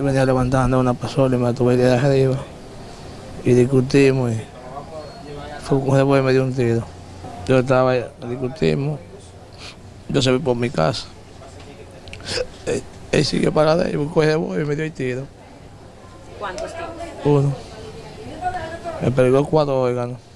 venía levantando una pasola y me tuve de arriba. Y discutimos y fue después me dio un tiro. Yo estaba, discutimos, yo se vi por mi casa. Él, él sigue para de ahí, buscó ese y me dio el tiro. ¿Cuántos tiros? Uno. Me pegó cuatro órganos.